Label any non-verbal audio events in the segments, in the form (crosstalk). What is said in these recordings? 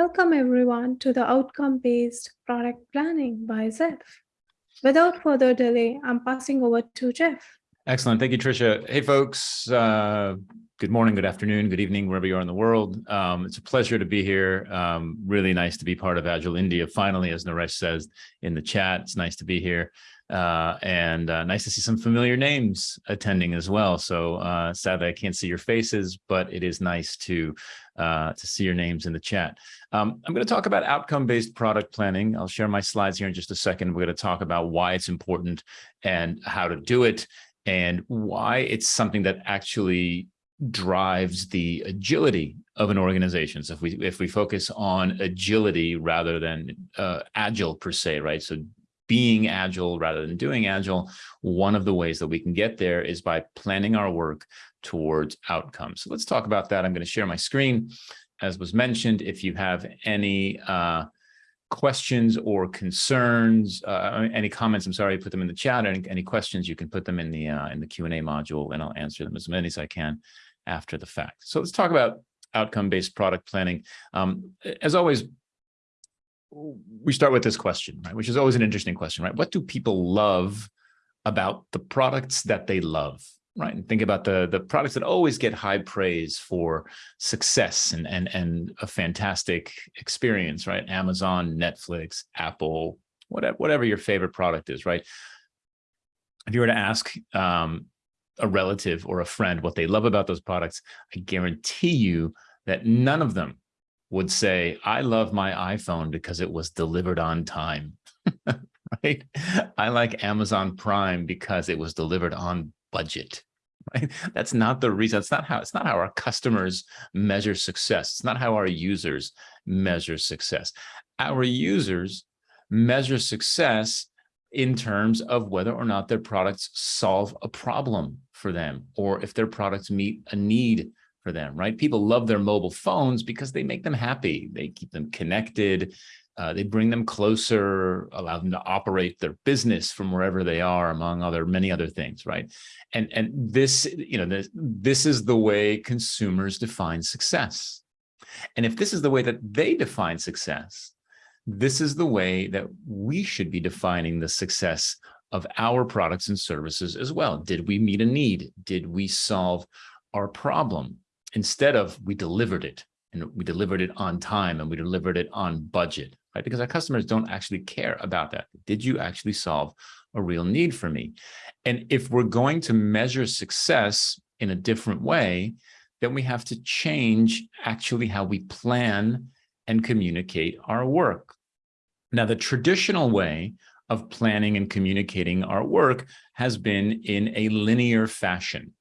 Welcome everyone to the outcome-based product planning by Zeph. Without further delay, I'm passing over to Jeff. Excellent. Thank you, Tricia. Hey, folks. Uh, good morning, good afternoon, good evening, wherever you are in the world. Um, it's a pleasure to be here. Um, really nice to be part of Agile India. Finally, as Naresh says in the chat, it's nice to be here. Uh, and uh, nice to see some familiar names attending as well. So uh, sadly, I can't see your faces, but it is nice to uh, to see your names in the chat. Um, I'm going to talk about outcome-based product planning. I'll share my slides here in just a second. We're going to talk about why it's important and how to do it and why it's something that actually drives the agility of an organization. So if we if we focus on agility rather than uh, agile per se, right? So being agile rather than doing agile, one of the ways that we can get there is by planning our work towards outcomes. So let's talk about that. I'm going to share my screen. As was mentioned, if you have any uh, questions or concerns, uh, any comments, I'm sorry, put them in the chat. Any, any questions, you can put them in the uh, in the Q&A module and I'll answer them as many as I can after the fact. So let's talk about outcome-based product planning. Um, as always, we start with this question, right? Which is always an interesting question, right? What do people love about the products that they love, right? And think about the, the products that always get high praise for success and, and, and a fantastic experience, right? Amazon, Netflix, Apple, whatever, whatever your favorite product is, right? If you were to ask um, a relative or a friend what they love about those products, I guarantee you that none of them would say, I love my iPhone because it was delivered on time, (laughs) right? I like Amazon Prime because it was delivered on budget, right? That's not the reason. It's not how, it's not how our customers measure success. It's not how our users measure success. Our users measure success in terms of whether or not their products solve a problem for them, or if their products meet a need for them, right? People love their mobile phones because they make them happy. They keep them connected. Uh, they bring them closer, allow them to operate their business from wherever they are, among other many other things, right? And and this, you know, this, this is the way consumers define success. And if this is the way that they define success, this is the way that we should be defining the success of our products and services as well. Did we meet a need? Did we solve our problem? instead of we delivered it and we delivered it on time and we delivered it on budget, right? Because our customers don't actually care about that. Did you actually solve a real need for me? And if we're going to measure success in a different way, then we have to change actually how we plan and communicate our work. Now, the traditional way of planning and communicating our work has been in a linear fashion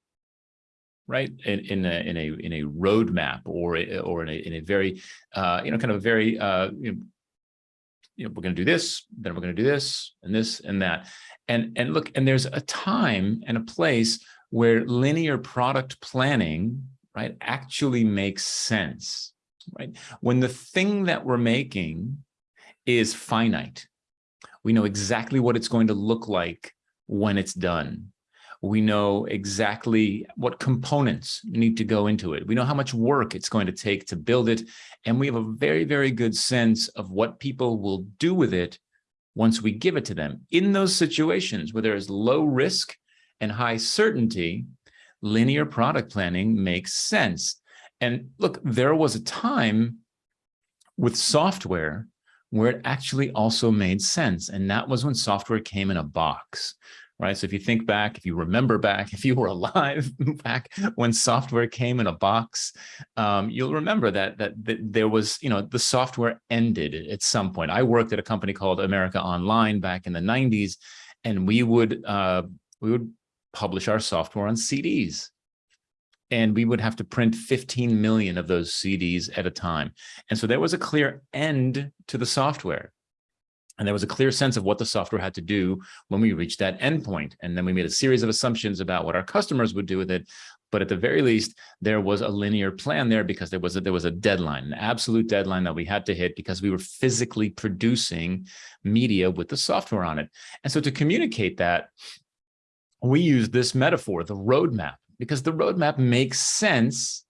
right? In, in a in a in a roadmap or or in a in a very uh, you know kind of a very uh, you know, you know we're going to do this then we're going to do this and this and that. And and look and there's a time and a place where linear product planning right actually makes sense right? When the thing that we're making is finite we know exactly what it's going to look like when it's done we know exactly what components need to go into it. We know how much work it's going to take to build it. And we have a very, very good sense of what people will do with it once we give it to them. In those situations where there is low risk and high certainty, linear product planning makes sense. And look, there was a time with software where it actually also made sense. And that was when software came in a box right? So if you think back, if you remember back, (laughs) if you were alive (laughs) back when software came in a box, um, you'll remember that, that, that there was, you know, the software ended at some point. I worked at a company called America Online back in the 90s, and we would uh, we would publish our software on CDs. And we would have to print 15 million of those CDs at a time. And so there was a clear end to the software. And there was a clear sense of what the software had to do when we reached that endpoint. And then we made a series of assumptions about what our customers would do with it. But at the very least, there was a linear plan there because there was a, there was a deadline, an absolute deadline that we had to hit because we were physically producing media with the software on it. And so to communicate that, we use this metaphor, the roadmap, because the roadmap makes sense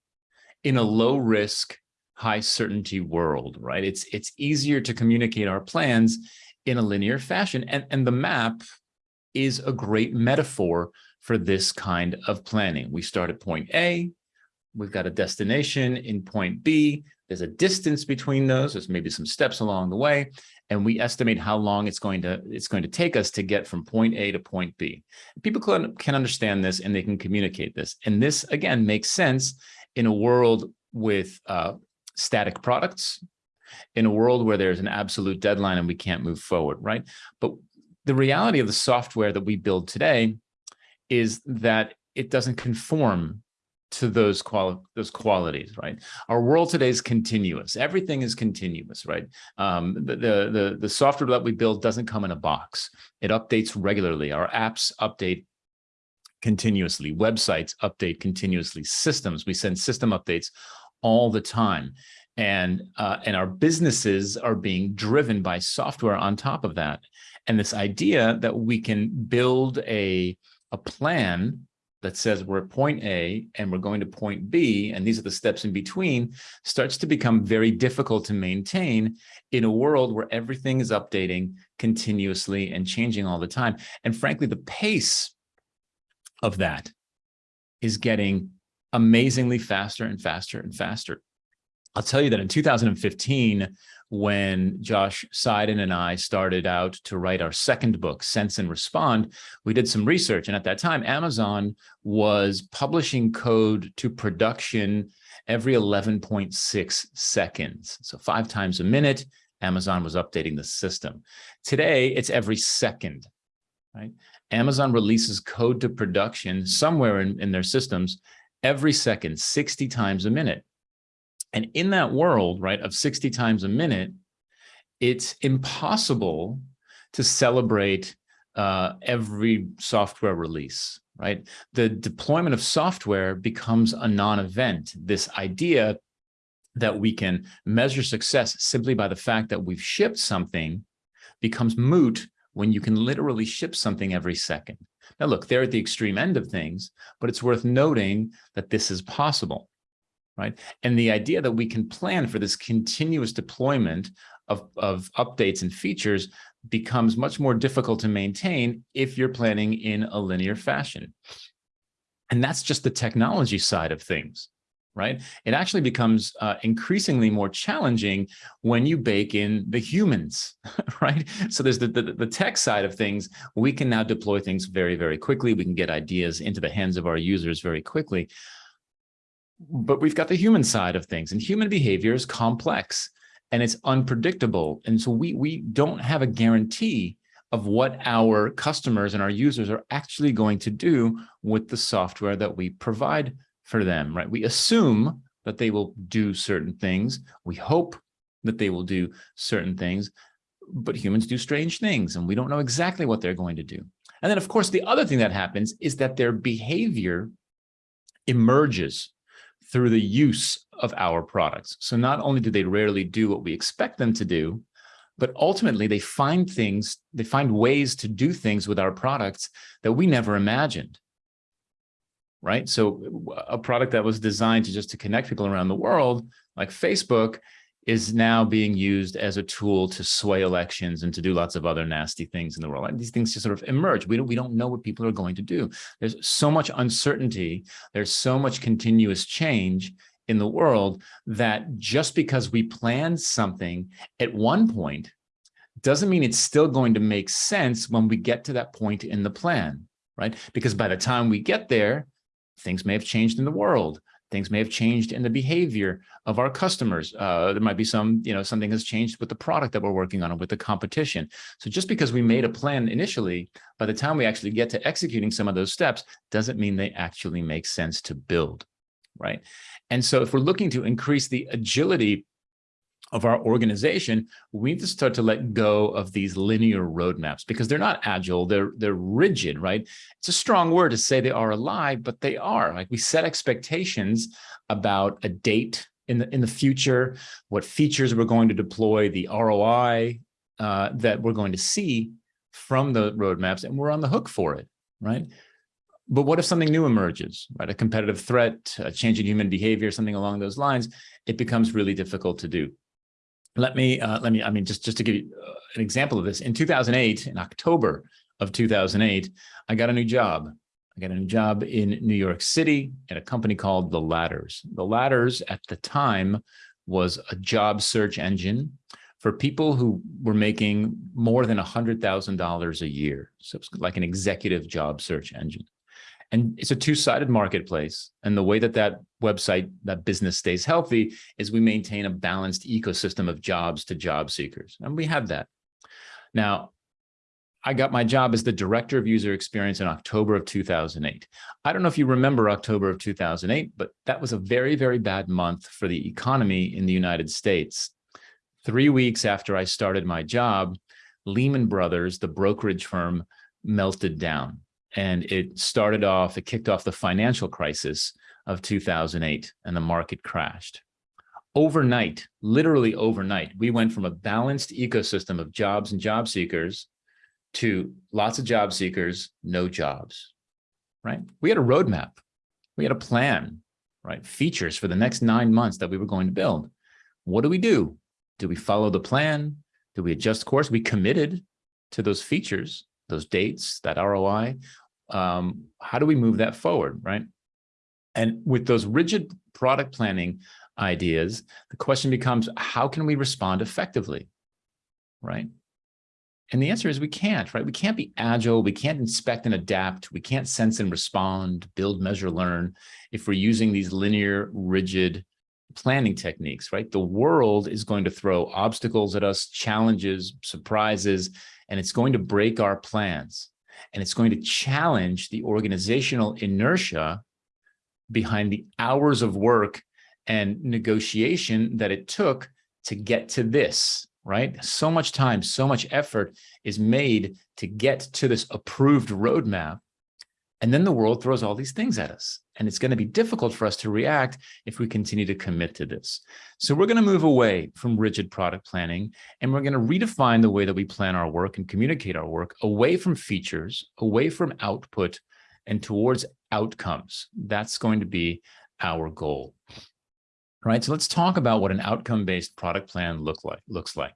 in a low risk, high certainty world, right? It's, it's easier to communicate our plans in a linear fashion. And, and the map is a great metaphor for this kind of planning. We start at point A, we've got a destination in point B, there's a distance between those, there's maybe some steps along the way, and we estimate how long it's going to it's going to take us to get from point A to point B. People can, can understand this and they can communicate this. And this, again, makes sense in a world with uh, static products, in a world where there's an absolute deadline and we can't move forward, right? But the reality of the software that we build today is that it doesn't conform to those quali those qualities, right? Our world today is continuous. Everything is continuous, right? Um, the, the, the, the software that we build doesn't come in a box. It updates regularly. Our apps update continuously. Websites update continuously. Systems, we send system updates all the time. And, uh, and our businesses are being driven by software on top of that. And this idea that we can build a, a plan that says we're at point A and we're going to point B, and these are the steps in between, starts to become very difficult to maintain in a world where everything is updating continuously and changing all the time. And frankly, the pace of that is getting amazingly faster and faster and faster. I'll tell you that in 2015, when Josh Seiden and I started out to write our second book, Sense and Respond, we did some research. And at that time, Amazon was publishing code to production every 11.6 seconds. So five times a minute, Amazon was updating the system. Today, it's every second, right? Amazon releases code to production somewhere in, in their systems every second, 60 times a minute. And in that world, right, of 60 times a minute, it's impossible to celebrate uh, every software release, right? The deployment of software becomes a non-event. This idea that we can measure success simply by the fact that we've shipped something becomes moot when you can literally ship something every second. Now, look, they're at the extreme end of things, but it's worth noting that this is possible right? And the idea that we can plan for this continuous deployment of, of updates and features becomes much more difficult to maintain if you're planning in a linear fashion. And that's just the technology side of things, right? It actually becomes uh, increasingly more challenging when you bake in the humans, (laughs) right? So there's the, the, the, tech side of things. We can now deploy things very, very quickly. We can get ideas into the hands of our users very quickly but we've got the human side of things and human behavior is complex and it's unpredictable. And so we, we don't have a guarantee of what our customers and our users are actually going to do with the software that we provide for them, right? We assume that they will do certain things. We hope that they will do certain things, but humans do strange things and we don't know exactly what they're going to do. And then of course, the other thing that happens is that their behavior emerges through the use of our products. So not only do they rarely do what we expect them to do, but ultimately they find things, they find ways to do things with our products that we never imagined. Right. So a product that was designed to just to connect people around the world, like Facebook, is now being used as a tool to sway elections and to do lots of other nasty things in the world. And these things just sort of emerge. We don't, we don't know what people are going to do. There's so much uncertainty. There's so much continuous change in the world that just because we planned something at one point doesn't mean it's still going to make sense when we get to that point in the plan, right? Because by the time we get there, things may have changed in the world. Things may have changed in the behavior of our customers. Uh, there might be some, you know, something has changed with the product that we're working on with the competition. So just because we made a plan initially, by the time we actually get to executing some of those steps, doesn't mean they actually make sense to build, right? And so if we're looking to increase the agility of our organization, we need to start to let go of these linear roadmaps because they're not agile, they're, they're rigid, right? It's a strong word to say they are alive, but they are. Like we set expectations about a date in the, in the future, what features we're going to deploy, the ROI uh, that we're going to see from the roadmaps, and we're on the hook for it, right? But what if something new emerges, right? A competitive threat, a change in human behavior, something along those lines, it becomes really difficult to do. Let me, uh, let me, I mean, just, just to give you uh, an example of this, in 2008, in October of 2008, I got a new job. I got a new job in New York City at a company called The Ladders. The Ladders at the time was a job search engine for people who were making more than $100,000 a year. So it's like an executive job search engine. And it's a two-sided marketplace. And the way that that website, that business stays healthy is we maintain a balanced ecosystem of jobs to job seekers. And we have that. Now, I got my job as the director of user experience in October of 2008. I don't know if you remember October of 2008, but that was a very, very bad month for the economy in the United States. Three weeks after I started my job, Lehman Brothers, the brokerage firm, melted down. And it started off, it kicked off the financial crisis of 2008 and the market crashed. Overnight, literally overnight, we went from a balanced ecosystem of jobs and job seekers to lots of job seekers, no jobs, right? We had a roadmap. We had a plan, right? Features for the next nine months that we were going to build. What do we do? Do we follow the plan? Do we adjust course? We committed to those features, those dates, that ROI. Um, how do we move that forward, right? And with those rigid product planning ideas, the question becomes, how can we respond effectively, right? And the answer is we can't, right? We can't be agile. We can't inspect and adapt. We can't sense and respond, build, measure, learn if we're using these linear, rigid planning techniques, right? The world is going to throw obstacles at us, challenges, surprises, and it's going to break our plans. And it's going to challenge the organizational inertia behind the hours of work and negotiation that it took to get to this, right? So much time, so much effort is made to get to this approved roadmap. And then the world throws all these things at us. And it's going to be difficult for us to react if we continue to commit to this. So we're going to move away from rigid product planning, and we're going to redefine the way that we plan our work and communicate our work away from features, away from output, and towards outcomes. That's going to be our goal. All right, so let's talk about what an outcome-based product plan look like, looks like.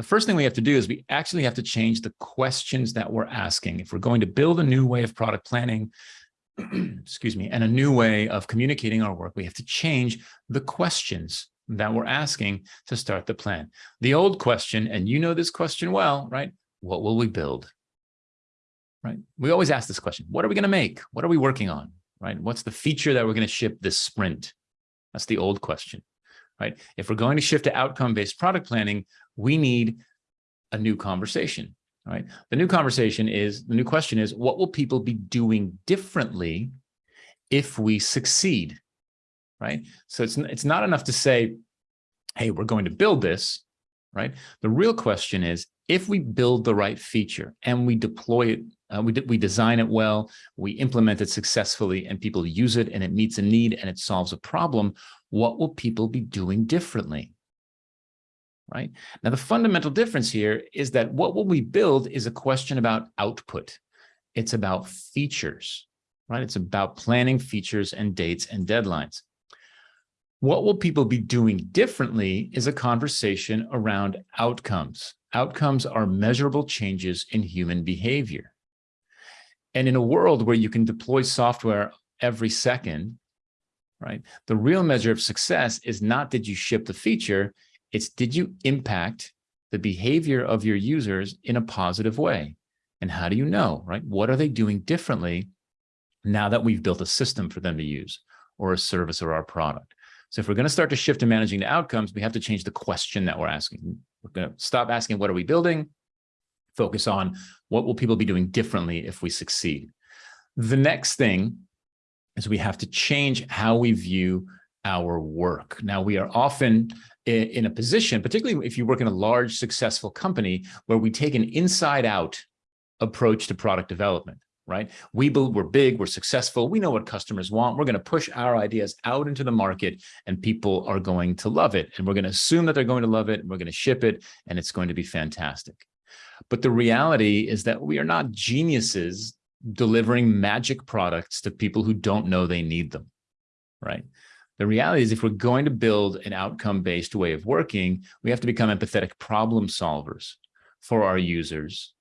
The first thing we have to do is we actually have to change the questions that we're asking. If we're going to build a new way of product planning, (clears throat) excuse me, and a new way of communicating our work, we have to change the questions that we're asking to start the plan. The old question, and you know this question well, right? What will we build? Right? We always ask this question. What are we going to make? What are we working on? Right? What's the feature that we're going to ship this sprint? That's the old question, right? If we're going to shift to outcome-based product planning, we need a new conversation, right? The new conversation is, the new question is, what will people be doing differently if we succeed, right? So it's, it's not enough to say, hey, we're going to build this, right? The real question is, if we build the right feature and we deploy it, uh, we, we design it well, we implement it successfully and people use it and it meets a need and it solves a problem, what will people be doing differently? Right now, the fundamental difference here is that what will we build is a question about output. It's about features, right? It's about planning features and dates and deadlines. What will people be doing differently is a conversation around outcomes. Outcomes are measurable changes in human behavior. And in a world where you can deploy software every second, right, the real measure of success is not did you ship the feature, it's did you impact the behavior of your users in a positive way? And how do you know, right? What are they doing differently now that we've built a system for them to use or a service or our product? So if we're going to start to shift to managing the outcomes, we have to change the question that we're asking. We're going to stop asking, what are we building? Focus on what will people be doing differently if we succeed? The next thing is we have to change how we view our work. Now, we are often in a position, particularly if you work in a large, successful company, where we take an inside out approach to product development right? We build, we're big, we're successful, we know what customers want. We're going to push our ideas out into the market and people are going to love it. And we're going to assume that they're going to love it. And we're going to ship it and it's going to be fantastic. But the reality is that we are not geniuses delivering magic products to people who don't know they need them, right? The reality is if we're going to build an outcome-based way of working, we have to become empathetic problem solvers for our users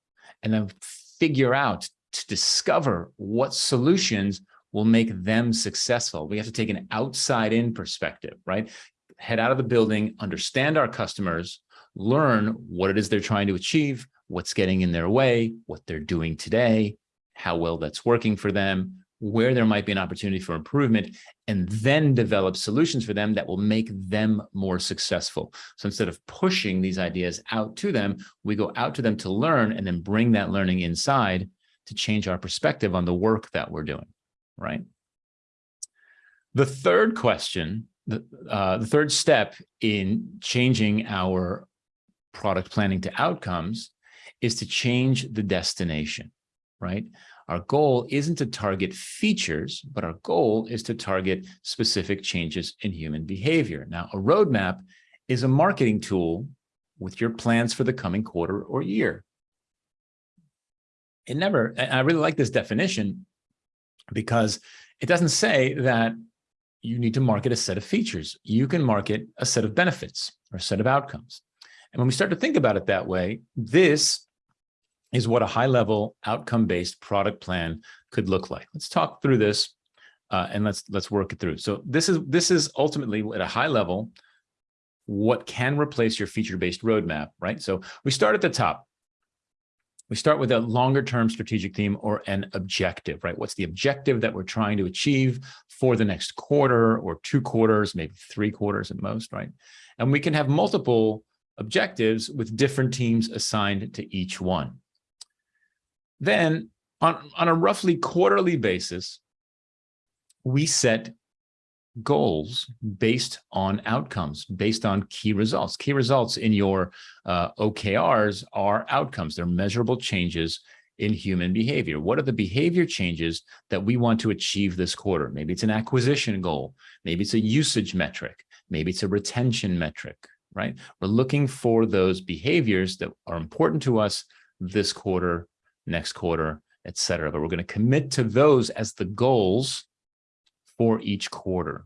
and then figure out to discover what solutions will make them successful. We have to take an outside in perspective, right? Head out of the building, understand our customers, learn what it is they're trying to achieve, what's getting in their way, what they're doing today, how well that's working for them, where there might be an opportunity for improvement, and then develop solutions for them that will make them more successful. So instead of pushing these ideas out to them, we go out to them to learn and then bring that learning inside to change our perspective on the work that we're doing, right? The third question, the, uh, the third step in changing our product planning to outcomes is to change the destination, right? Our goal isn't to target features, but our goal is to target specific changes in human behavior. Now, a roadmap is a marketing tool with your plans for the coming quarter or year. It never, I really like this definition because it doesn't say that you need to market a set of features. You can market a set of benefits or a set of outcomes. And when we start to think about it that way, this is what a high-level outcome-based product plan could look like. Let's talk through this uh, and let's let's work it through. So this is this is ultimately at a high level what can replace your feature-based roadmap, right? So we start at the top. We start with a longer term strategic theme or an objective, right? What's the objective that we're trying to achieve for the next quarter or two quarters, maybe three quarters at most, right? And we can have multiple objectives with different teams assigned to each one. Then on, on a roughly quarterly basis, we set goals based on outcomes, based on key results. Key results in your uh, OKRs are outcomes. They're measurable changes in human behavior. What are the behavior changes that we want to achieve this quarter? Maybe it's an acquisition goal. Maybe it's a usage metric. Maybe it's a retention metric, right? We're looking for those behaviors that are important to us this quarter next quarter, et cetera. But we're going to commit to those as the goals for each quarter.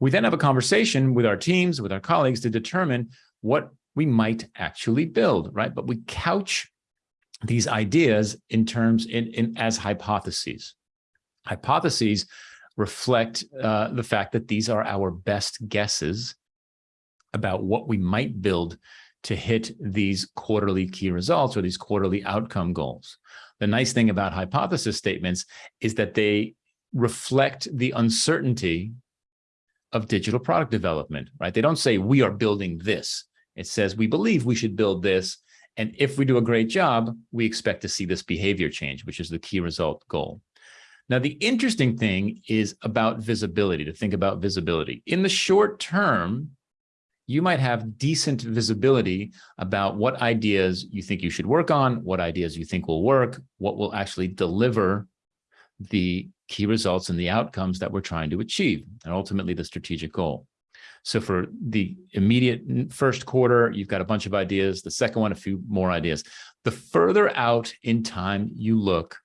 We then have a conversation with our teams, with our colleagues to determine what we might actually build, right? But we couch these ideas in terms in, in as hypotheses. Hypotheses reflect uh, the fact that these are our best guesses about what we might build to hit these quarterly key results or these quarterly outcome goals. The nice thing about hypothesis statements is that they reflect the uncertainty of digital product development, right? They don't say we are building this. It says we believe we should build this. And if we do a great job, we expect to see this behavior change, which is the key result goal. Now, the interesting thing is about visibility, to think about visibility. In the short term, you might have decent visibility about what ideas you think you should work on, what ideas you think will work, what will actually deliver the key results and the outcomes that we're trying to achieve, and ultimately the strategic goal. So for the immediate first quarter, you've got a bunch of ideas. The second one, a few more ideas. The further out in time you look,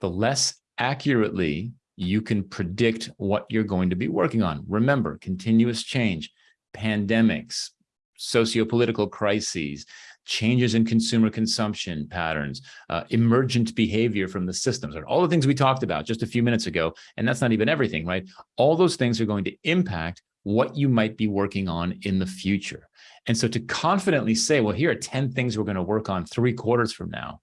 the less accurately you can predict what you're going to be working on. Remember, continuous change pandemics, socio-political crises, changes in consumer consumption patterns, uh, emergent behavior from the systems, or all the things we talked about just a few minutes ago. And that's not even everything, right? All those things are going to impact what you might be working on in the future. And so to confidently say, well, here are 10 things we're going to work on three quarters from now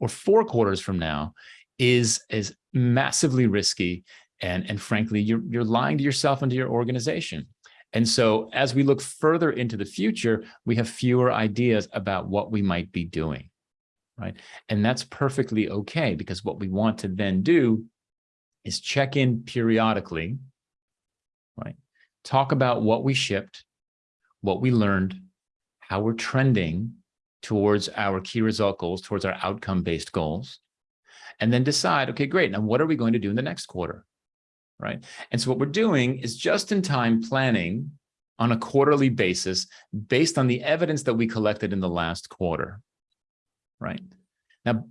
or four quarters from now is, is massively risky. And, and frankly, you're, you're lying to yourself and to your organization. And so as we look further into the future, we have fewer ideas about what we might be doing, right? And that's perfectly okay because what we want to then do is check in periodically, right? Talk about what we shipped, what we learned, how we're trending towards our key result goals, towards our outcome-based goals, and then decide, okay, great, now what are we going to do in the next quarter? Right? And so what we're doing is just-in-time planning on a quarterly basis based on the evidence that we collected in the last quarter, right? Now,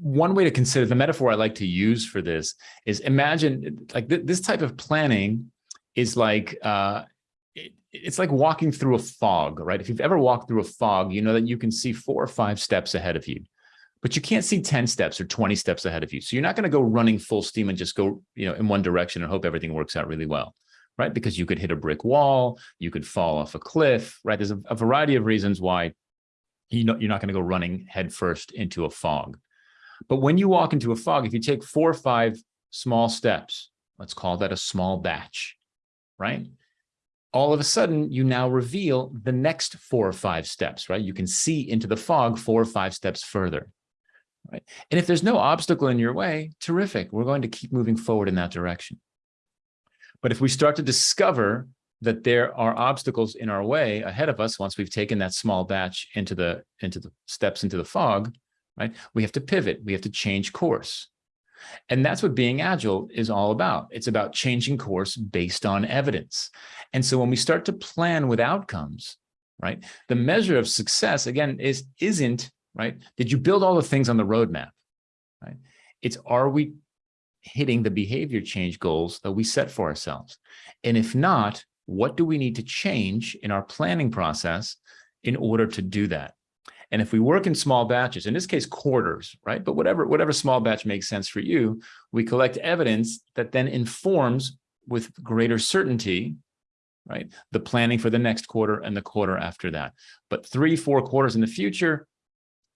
one way to consider the metaphor I like to use for this is imagine like th this type of planning is like, uh, it, it's like walking through a fog, right? If you've ever walked through a fog, you know that you can see four or five steps ahead of you, but you can't see 10 steps or 20 steps ahead of you. So you're not going to go running full steam and just go, you know, in one direction and hope everything works out really well, right? Because you could hit a brick wall, you could fall off a cliff, right? There's a, a variety of reasons why you know, you're not going to go running headfirst into a fog. But when you walk into a fog, if you take four or five small steps, let's call that a small batch, right? All of a sudden, you now reveal the next four or five steps, right? You can see into the fog four or five steps further, right? And if there's no obstacle in your way, terrific. We're going to keep moving forward in that direction. But if we start to discover that there are obstacles in our way ahead of us once we've taken that small batch into the into the steps into the fog, right? We have to pivot, we have to change course. And that's what being agile is all about. It's about changing course based on evidence. And so when we start to plan with outcomes, right, the measure of success, again, is, isn't, right, did you build all the things on the roadmap, right? It's are we hitting the behavior change goals that we set for ourselves? And if not, what do we need to change in our planning process in order to do that? And if we work in small batches, in this case, quarters, right? But whatever, whatever small batch makes sense for you, we collect evidence that then informs with greater certainty, right? The planning for the next quarter and the quarter after that. But three, four quarters in the future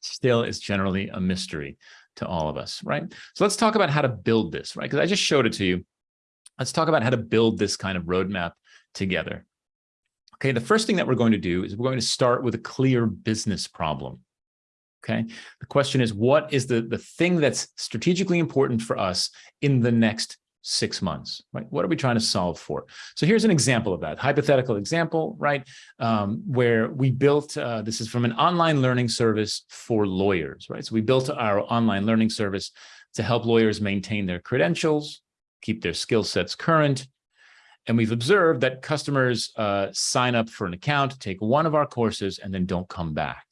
still is generally a mystery to all of us, right? So let's talk about how to build this, right? Because I just showed it to you. Let's talk about how to build this kind of roadmap together. Okay, the first thing that we're going to do is we're going to start with a clear business problem. Okay, the question is, what is the, the thing that's strategically important for us in the next six months, right? What are we trying to solve for? So here's an example of that, hypothetical example, right? Um, where we built, uh, this is from an online learning service for lawyers, right? So we built our online learning service to help lawyers maintain their credentials, keep their skill sets current, and we've observed that customers uh, sign up for an account, take one of our courses, and then don't come back.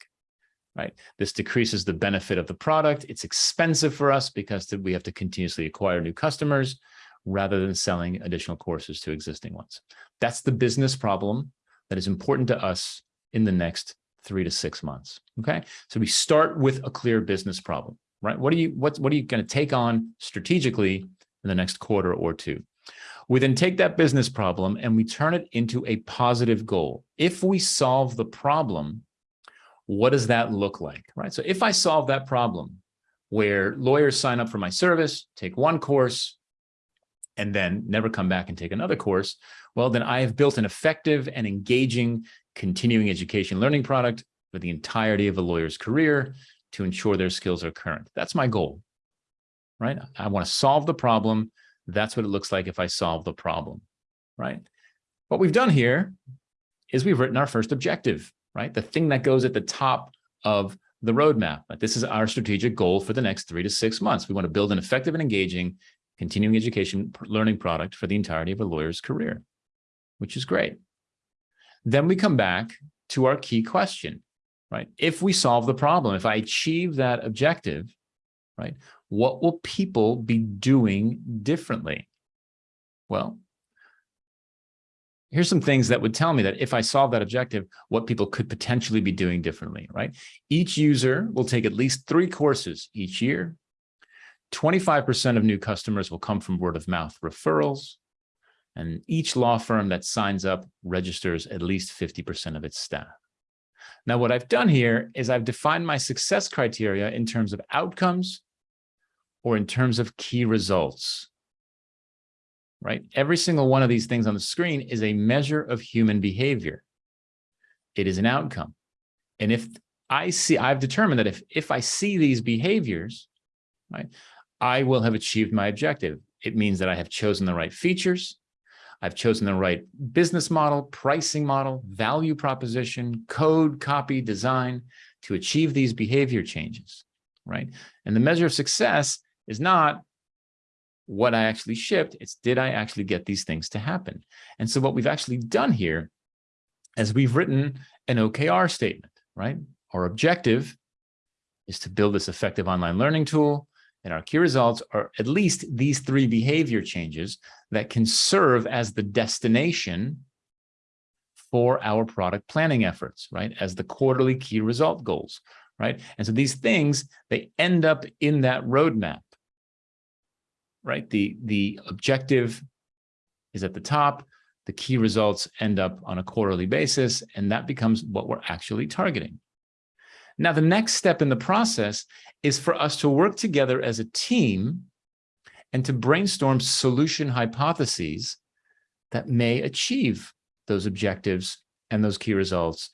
Right. This decreases the benefit of the product. It's expensive for us because we have to continuously acquire new customers rather than selling additional courses to existing ones. That's the business problem that is important to us in the next three to six months. Okay. So we start with a clear business problem, right? What are you, what, what are you going to take on strategically in the next quarter or two? We then take that business problem and we turn it into a positive goal. If we solve the problem, what does that look like, right? So if I solve that problem where lawyers sign up for my service, take one course, and then never come back and take another course, well, then I have built an effective and engaging continuing education learning product for the entirety of a lawyer's career to ensure their skills are current. That's my goal, right? I want to solve the problem that's what it looks like if I solve the problem, right? What we've done here is we've written our first objective, right? The thing that goes at the top of the roadmap. This is our strategic goal for the next three to six months. We want to build an effective and engaging continuing education learning product for the entirety of a lawyer's career, which is great. Then we come back to our key question, right? If we solve the problem, if I achieve that objective, right? What will people be doing differently? Well, here's some things that would tell me that if I solve that objective, what people could potentially be doing differently, right? Each user will take at least three courses each year. 25% of new customers will come from word of mouth referrals. And each law firm that signs up registers at least 50% of its staff. Now, what I've done here is I've defined my success criteria in terms of outcomes or in terms of key results, right? Every single one of these things on the screen is a measure of human behavior. It is an outcome. And if I see, I've determined that if, if I see these behaviors, right, I will have achieved my objective. It means that I have chosen the right features. I've chosen the right business model, pricing model, value proposition, code, copy, design to achieve these behavior changes, right? And the measure of success is not what I actually shipped, it's did I actually get these things to happen? And so what we've actually done here is we've written an OKR statement, right? Our objective is to build this effective online learning tool. And our key results are at least these three behavior changes that can serve as the destination for our product planning efforts, right? As the quarterly key result goals, right? And so these things, they end up in that roadmap, right? The, the objective is at the top, the key results end up on a quarterly basis, and that becomes what we're actually targeting. Now, the next step in the process is for us to work together as a team and to brainstorm solution hypotheses that may achieve those objectives and those key results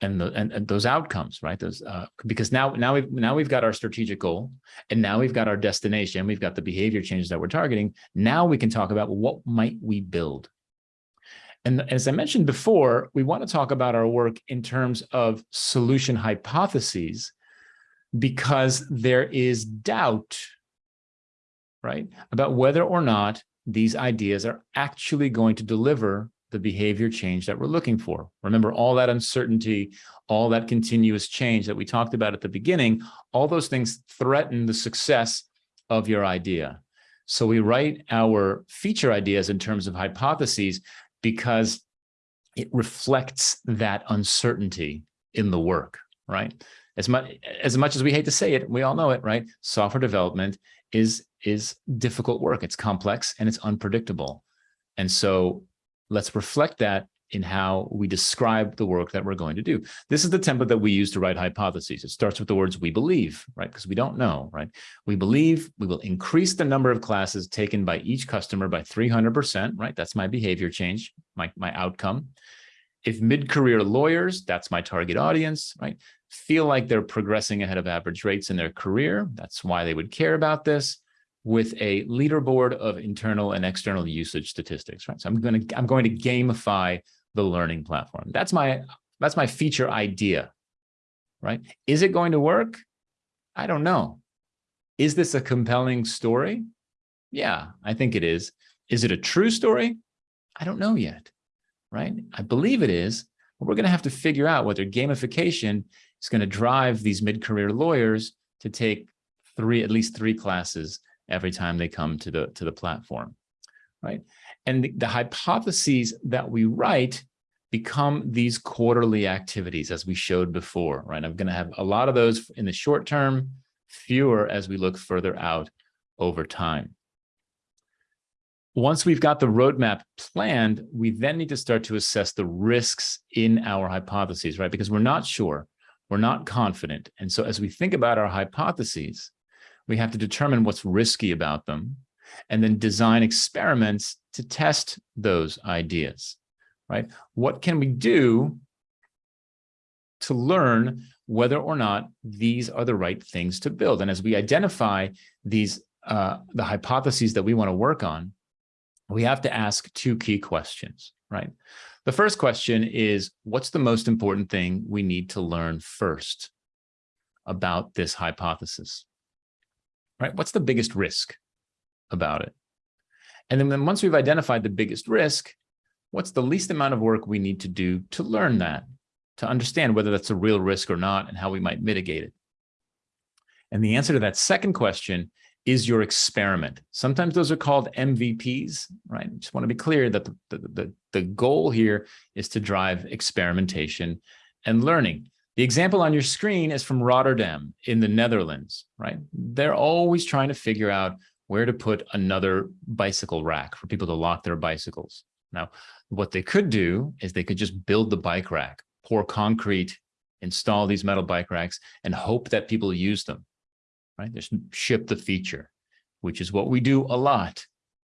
and, the, and, and those outcomes, right? Those uh, because now now we've now we've got our strategic goal, and now we've got our destination, we've got the behavior changes that we're targeting. Now we can talk about what might we build. And as I mentioned before, we want to talk about our work in terms of solution hypotheses because there is doubt, right, about whether or not these ideas are actually going to deliver the behavior change that we're looking for. Remember all that uncertainty, all that continuous change that we talked about at the beginning, all those things threaten the success of your idea. So we write our feature ideas in terms of hypotheses because it reflects that uncertainty in the work, right? As much as much as we hate to say it, we all know it, right? Software development is is difficult work. It's complex and it's unpredictable. And so let's reflect that in how we describe the work that we're going to do. This is the template that we use to write hypotheses. It starts with the words we believe, right? Because we don't know, right? We believe we will increase the number of classes taken by each customer by 300%, right? That's my behavior change, my, my outcome. If mid-career lawyers, that's my target audience, right? Feel like they're progressing ahead of average rates in their career, that's why they would care about this with a leaderboard of internal and external usage statistics, right? So I'm going to I'm going to gamify the learning platform. That's my that's my feature idea, right? Is it going to work? I don't know. Is this a compelling story? Yeah, I think it is. Is it a true story? I don't know yet, right? I believe it is, but we're going to have to figure out whether gamification is going to drive these mid-career lawyers to take three, at least three classes every time they come to the to the platform, right? And the, the hypotheses that we write become these quarterly activities as we showed before, right? I'm going to have a lot of those in the short term, fewer as we look further out over time. Once we've got the roadmap planned, we then need to start to assess the risks in our hypotheses, right? Because we're not sure, we're not confident. And so as we think about our hypotheses, we have to determine what's risky about them and then design experiments to test those ideas, right? What can we do to learn whether or not these are the right things to build? And as we identify these, uh, the hypotheses that we want to work on, we have to ask two key questions, right? The first question is, what's the most important thing we need to learn first about this hypothesis? right? What's the biggest risk about it? And then once we've identified the biggest risk, what's the least amount of work we need to do to learn that, to understand whether that's a real risk or not and how we might mitigate it? And the answer to that second question is your experiment. Sometimes those are called MVPs, right? Just want to be clear that the, the, the, the goal here is to drive experimentation and learning. The example on your screen is from Rotterdam in the Netherlands, right? They're always trying to figure out where to put another bicycle rack for people to lock their bicycles. Now, what they could do is they could just build the bike rack, pour concrete, install these metal bike racks, and hope that people use them, right? Just ship the feature, which is what we do a lot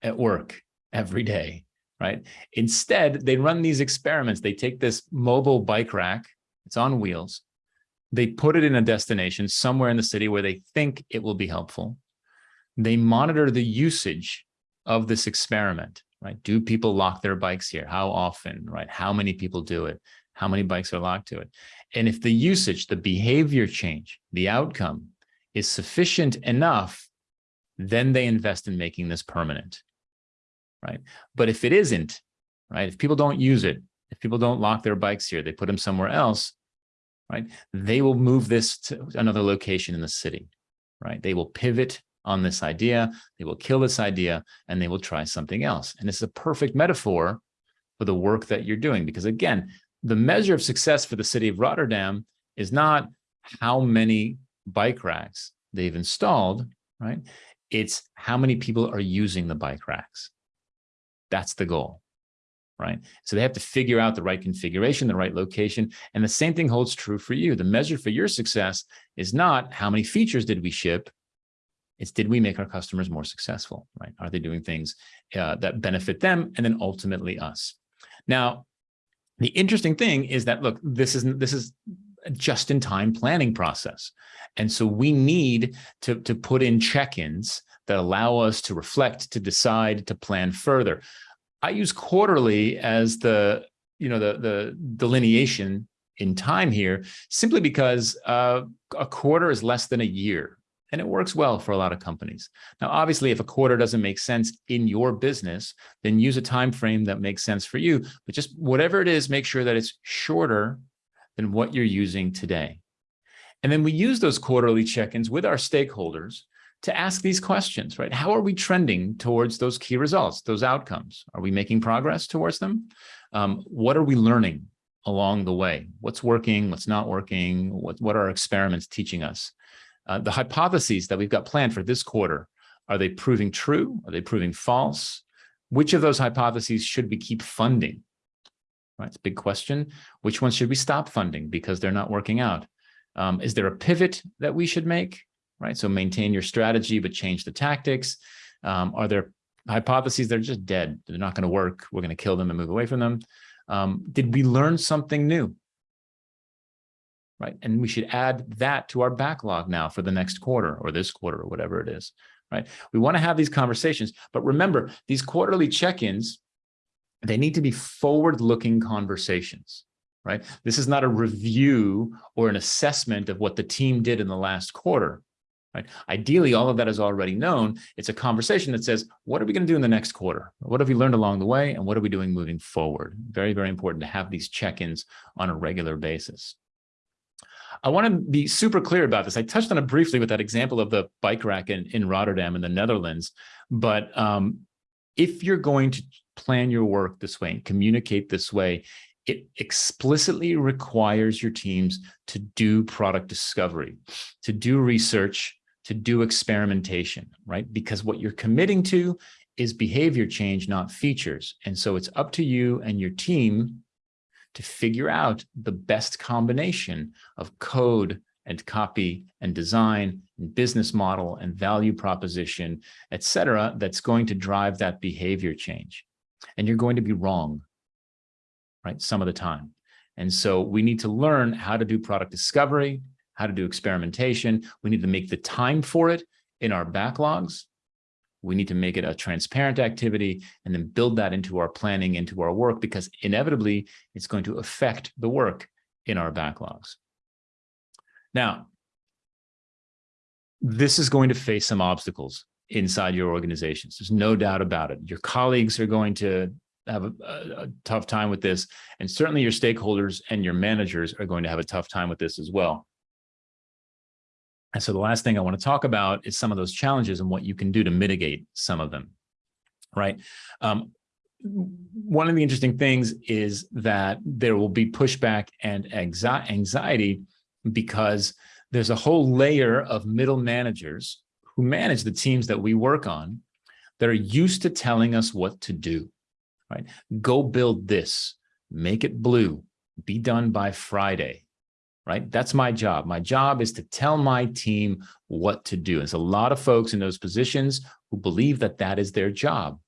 at work every day, right? Instead, they run these experiments. They take this mobile bike rack it's on wheels. They put it in a destination somewhere in the city where they think it will be helpful. They monitor the usage of this experiment, right? Do people lock their bikes here? How often, right? How many people do it? How many bikes are locked to it? And if the usage, the behavior change, the outcome is sufficient enough, then they invest in making this permanent, right? But if it isn't, right? If people don't use it, if people don't lock their bikes here, they put them somewhere else, right? They will move this to another location in the city, right? They will pivot on this idea, they will kill this idea, and they will try something else. And it's a perfect metaphor for the work that you're doing. Because again, the measure of success for the city of Rotterdam is not how many bike racks they've installed, right? It's how many people are using the bike racks. That's the goal, right? So they have to figure out the right configuration, the right location. And the same thing holds true for you. The measure for your success is not how many features did we ship, it's did we make our customers more successful, right? Are they doing things uh, that benefit them and then ultimately us? Now, the interesting thing is that, look, this is this is a just-in-time planning process. And so we need to, to put in check-ins that allow us to reflect, to decide, to plan further. I use quarterly as the, you know, the, the delineation in time here, simply because uh, a quarter is less than a year and it works well for a lot of companies. Now, obviously, if a quarter doesn't make sense in your business, then use a time frame that makes sense for you. But just whatever it is, make sure that it's shorter than what you're using today. And then we use those quarterly check-ins with our stakeholders to ask these questions, right? How are we trending towards those key results, those outcomes? Are we making progress towards them? Um, what are we learning along the way? What's working, what's not working? What, what are our experiments teaching us? Uh, the hypotheses that we've got planned for this quarter, are they proving true? Are they proving false? Which of those hypotheses should we keep funding? Right, it's a big question. Which ones should we stop funding because they're not working out? Um, is there a pivot that we should make? Right, so maintain your strategy, but change the tactics. Um, are there hypotheses that are just dead? They're not going to work. We're going to kill them and move away from them. Um, did we learn something new? Right? And we should add that to our backlog now for the next quarter or this quarter or whatever it is, right? We want to have these conversations, but remember these quarterly check-ins, they need to be forward-looking conversations, right? This is not a review or an assessment of what the team did in the last quarter, right? Ideally, all of that is already known. It's a conversation that says, what are we going to do in the next quarter? What have we learned along the way? And what are we doing moving forward? Very, very important to have these check-ins on a regular basis. I want to be super clear about this. I touched on it briefly with that example of the bike rack in, in Rotterdam in the Netherlands. But um, if you're going to plan your work this way and communicate this way, it explicitly requires your teams to do product discovery, to do research, to do experimentation, right? Because what you're committing to is behavior change, not features. And so it's up to you and your team to figure out the best combination of code and copy and design and business model and value proposition, et cetera, that's going to drive that behavior change. And you're going to be wrong, right, some of the time. And so we need to learn how to do product discovery, how to do experimentation. We need to make the time for it in our backlogs we need to make it a transparent activity and then build that into our planning, into our work, because inevitably it's going to affect the work in our backlogs. Now, this is going to face some obstacles inside your organizations. There's no doubt about it. Your colleagues are going to have a, a, tough time with this, and certainly your stakeholders and your managers are going to have a tough time with this as well. And so the last thing I want to talk about is some of those challenges and what you can do to mitigate some of them, right? Um, one of the interesting things is that there will be pushback and anxiety because there's a whole layer of middle managers who manage the teams that we work on that are used to telling us what to do, right? Go build this, make it blue, be done by Friday, right? That's my job. My job is to tell my team what to do. There's a lot of folks in those positions who believe that that is their job.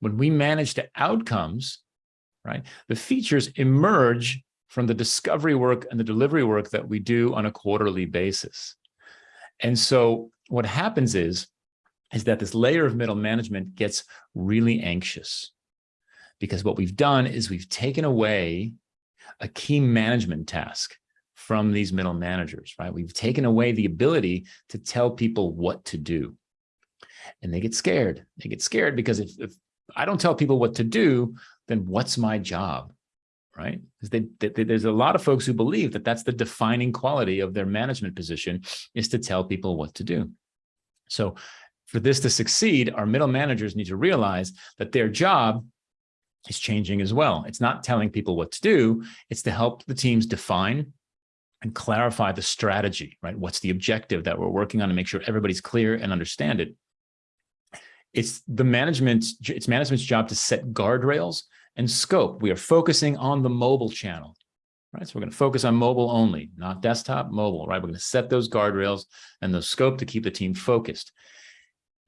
When we manage to outcomes, right, the features emerge from the discovery work and the delivery work that we do on a quarterly basis. And so what happens is, is that this layer of middle management gets really anxious because what we've done is we've taken away a key management task from these middle managers, right? We've taken away the ability to tell people what to do. And they get scared. They get scared because if, if I don't tell people what to do, then what's my job? right? They- they- there's a lot of folks who believe that that's the defining quality of their management position is to tell people what to do. So for this to succeed, our middle managers need to realize that their job is changing as well. It's not telling people what to do. It's to help the teams define and clarify the strategy, right? What's the objective that we're working on to make sure everybody's clear and understand it. It's the management's, it's management's job to set guardrails and scope. We are focusing on the mobile channel, right? So we're going to focus on mobile only, not desktop, mobile, right? We're going to set those guardrails and the scope to keep the team focused.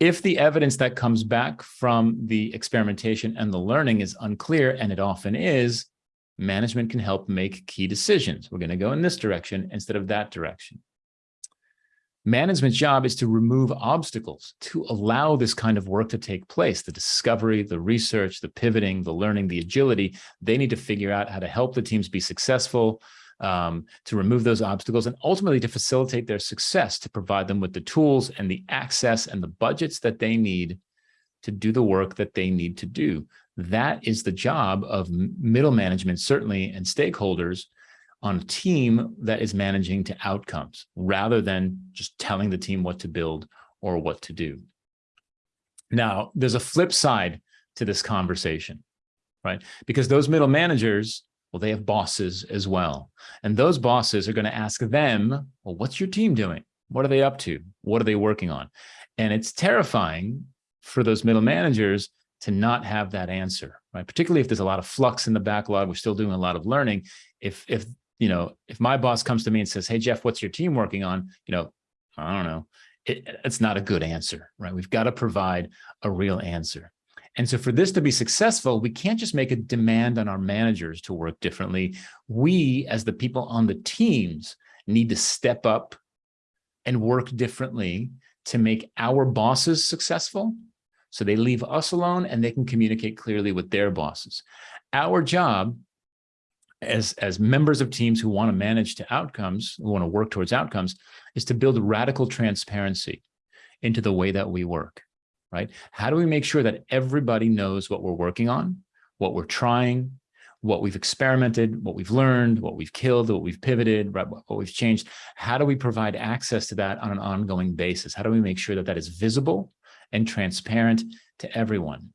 If the evidence that comes back from the experimentation and the learning is unclear, and it often is, management can help make key decisions. We're going to go in this direction instead of that direction. Management's job is to remove obstacles to allow this kind of work to take place, the discovery, the research, the pivoting, the learning, the agility. They need to figure out how to help the teams be successful, um, to remove those obstacles, and ultimately to facilitate their success, to provide them with the tools and the access and the budgets that they need to do the work that they need to do. That is the job of middle management, certainly, and stakeholders on a team that is managing to outcomes rather than just telling the team what to build or what to do. Now, there's a flip side to this conversation, right? Because those middle managers, well, they have bosses as well. And those bosses are going to ask them, well, what's your team doing? What are they up to? What are they working on? And it's terrifying for those middle managers to not have that answer, right? Particularly if there's a lot of flux in the backlog, we're still doing a lot of learning. If, if you know, if my boss comes to me and says, hey, Jeff, what's your team working on? You know, I don't know. It, it's not a good answer, right? We've got to provide a real answer. And so for this to be successful, we can't just make a demand on our managers to work differently. We, as the people on the teams, need to step up and work differently to make our bosses successful. So they leave us alone and they can communicate clearly with their bosses. Our job as, as members of teams who want to manage to outcomes, who want to work towards outcomes, is to build radical transparency into the way that we work, right? How do we make sure that everybody knows what we're working on, what we're trying, what we've experimented, what we've learned, what we've killed, what we've pivoted, what we've changed? How do we provide access to that on an ongoing basis? How do we make sure that that is visible and transparent to everyone?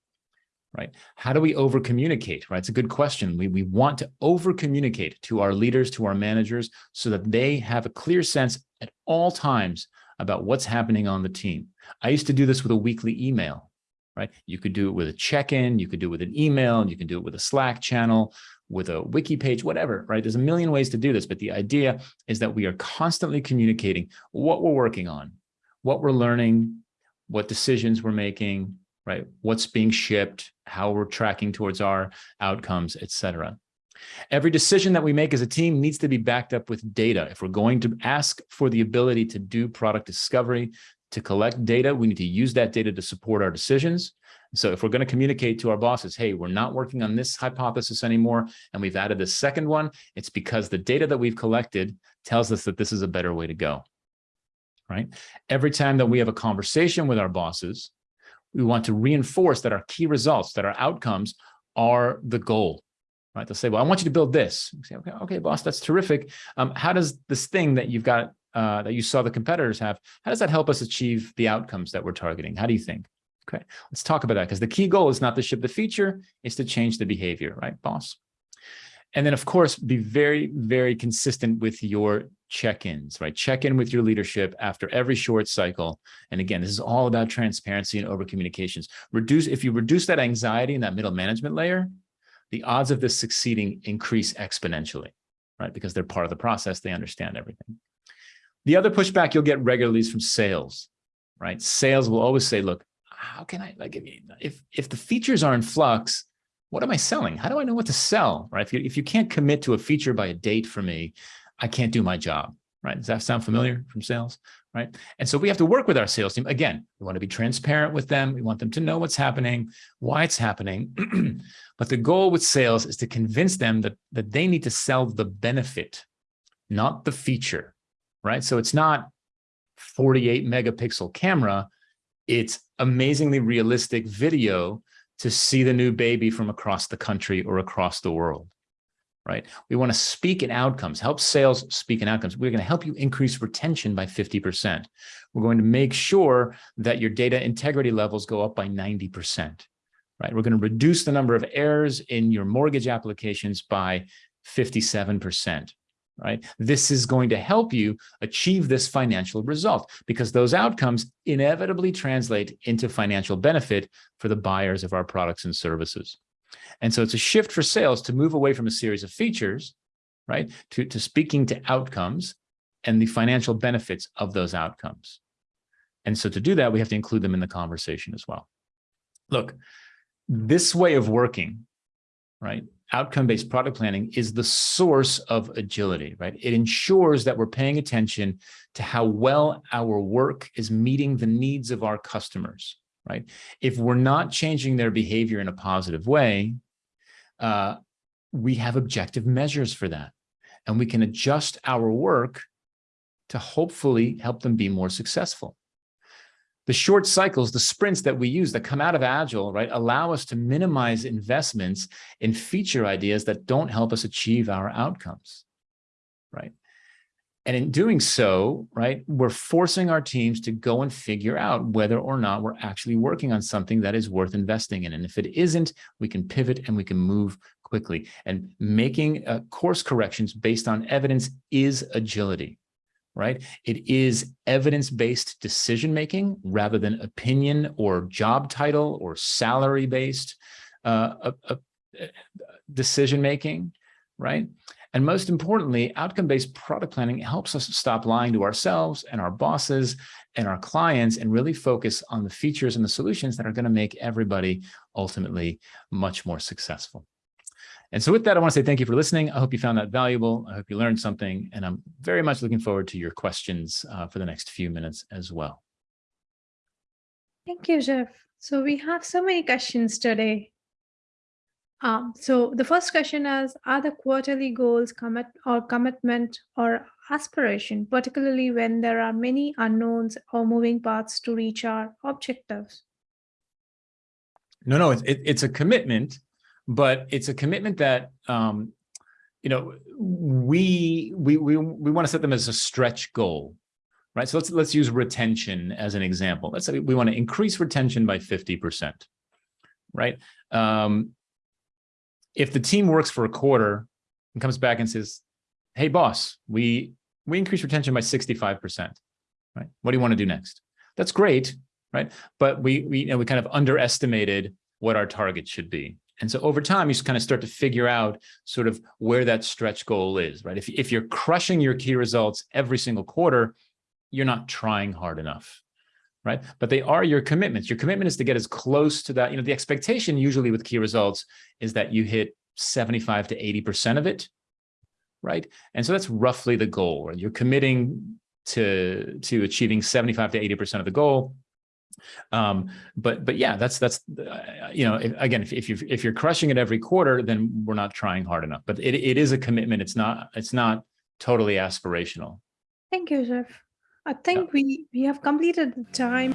right? How do we over communicate, right? It's a good question. We, we want to over communicate to our leaders, to our managers, so that they have a clear sense at all times about what's happening on the team. I used to do this with a weekly email, right? You could do it with a check-in, you could do it with an email, you can do it with a Slack channel, with a wiki page, whatever, right? There's a million ways to do this, but the idea is that we are constantly communicating what we're working on, what we're learning, what decisions we're making, right? What's being shipped, how we're tracking towards our outcomes, et cetera. Every decision that we make as a team needs to be backed up with data. If we're going to ask for the ability to do product discovery, to collect data, we need to use that data to support our decisions. So if we're going to communicate to our bosses, hey, we're not working on this hypothesis anymore, and we've added the second one, it's because the data that we've collected tells us that this is a better way to go, right? Every time that we have a conversation with our bosses, we want to reinforce that our key results, that our outcomes are the goal, right? They'll say, well, I want you to build this. say, okay, okay, boss, that's terrific. Um, how does this thing that you've got, uh, that you saw the competitors have, how does that help us achieve the outcomes that we're targeting? How do you think? Okay, let's talk about that because the key goal is not to ship the feature, it's to change the behavior, right, boss? And then, of course, be very, very consistent with your check-ins, right? Check in with your leadership after every short cycle. And again, this is all about transparency and over communications. Reduce if you reduce that anxiety in that middle management layer, the odds of this succeeding increase exponentially, right? Because they're part of the process, they understand everything. The other pushback you'll get regularly is from sales, right? Sales will always say, look, how can I like if if the features are in flux, what am I selling? How do I know what to sell, right? If you, if you can't commit to a feature by a date for me, I can't do my job, right? Does that sound familiar from sales, right? And so we have to work with our sales team. Again, we want to be transparent with them. We want them to know what's happening, why it's happening. (clears throat) but the goal with sales is to convince them that, that they need to sell the benefit, not the feature, right? So it's not 48 megapixel camera. It's amazingly realistic video to see the new baby from across the country or across the world, right? We want to speak in outcomes, help sales speak in outcomes. We're going to help you increase retention by 50%. We're going to make sure that your data integrity levels go up by 90%, right? We're going to reduce the number of errors in your mortgage applications by 57%, right? This is going to help you achieve this financial result because those outcomes inevitably translate into financial benefit for the buyers of our products and services. And so it's a shift for sales to move away from a series of features, right, to, to speaking to outcomes and the financial benefits of those outcomes. And so to do that, we have to include them in the conversation as well. Look, this way of working, right, outcome-based product planning is the source of agility, right? It ensures that we're paying attention to how well our work is meeting the needs of our customers, right? If we're not changing their behavior in a positive way, uh, we have objective measures for that. And we can adjust our work to hopefully help them be more successful the short cycles, the sprints that we use that come out of Agile, right, allow us to minimize investments in feature ideas that don't help us achieve our outcomes, right? And in doing so, right, we're forcing our teams to go and figure out whether or not we're actually working on something that is worth investing in. And if it isn't, we can pivot and we can move quickly. And making uh, course corrections based on evidence is agility right? It is evidence-based decision-making rather than opinion or job title or salary-based uh, uh, uh, decision-making, right? And most importantly, outcome-based product planning helps us stop lying to ourselves and our bosses and our clients and really focus on the features and the solutions that are going to make everybody ultimately much more successful. And so with that, I want to say thank you for listening. I hope you found that valuable. I hope you learned something, and I'm very much looking forward to your questions uh, for the next few minutes as well. Thank you, Jeff. So we have so many questions today. Um, so the first question is, are the quarterly goals commit or commitment or aspiration, particularly when there are many unknowns or moving parts to reach our objectives? No, no, it, it, it's a commitment but it's a commitment that um, you know we we we we want to set them as a stretch goal right? So let's let's use retention as an example. Let's say we want to increase retention by 50 percent right? Um, if the team works for a quarter and comes back and says hey boss we we increase retention by 65 percent right? What do you want to do next? That's great right? But we we you know we kind of underestimated what our target should be. And so over time, you just kind of start to figure out sort of where that stretch goal is, right? If, if you're crushing your key results every single quarter, you're not trying hard enough, right? But they are your commitments. Your commitment is to get as close to that. You know, the expectation usually with key results is that you hit 75 to 80% of it, right? And so that's roughly the goal. Right? You're committing to, to achieving 75 to 80% of the goal um, but but yeah, that's that's uh, you know if, again if, if you if you're crushing it every quarter, then we're not trying hard enough. But it it is a commitment. It's not it's not totally aspirational. Thank you, Jeff. I think yeah. we we have completed the time.